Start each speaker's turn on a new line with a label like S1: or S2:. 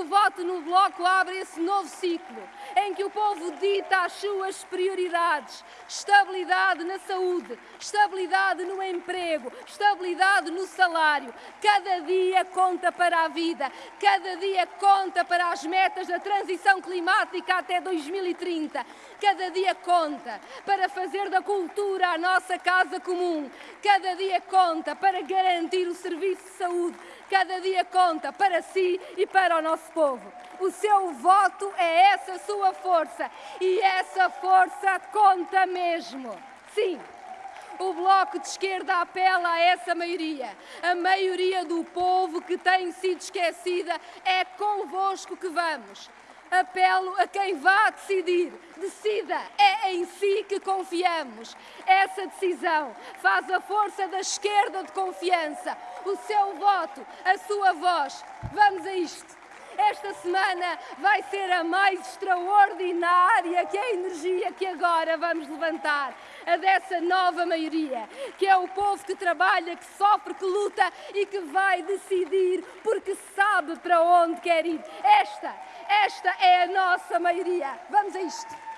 S1: O voto no Bloco abre esse novo ciclo, em que o povo dita as suas prioridades: estabilidade na saúde, estabilidade no emprego, estabilidade no salário. Cada dia conta para a vida, cada dia conta para as metas da transição climática até 2030. Cada dia conta para fazer da cultura a nossa casa comum. Cada dia conta para garantir o serviço de saúde. Cada dia conta para si e para o nosso povo. O seu voto é essa sua força e essa força conta mesmo. Sim. O Bloco de Esquerda apela a essa maioria. A maioria do povo que tem sido esquecida é convosco que vamos apelo a quem vá decidir. Decida, é em si que confiamos. Essa decisão faz a força da esquerda de confiança. O seu voto, a sua voz. Vamos a isto. Esta semana vai ser a mais extraordinária que a energia que agora vamos levantar. A dessa nova maioria, que é o povo que trabalha, que sofre, que luta e que vai decidir porque sabe para onde quer ir. Esta esta é a nossa maioria. Vamos a isto.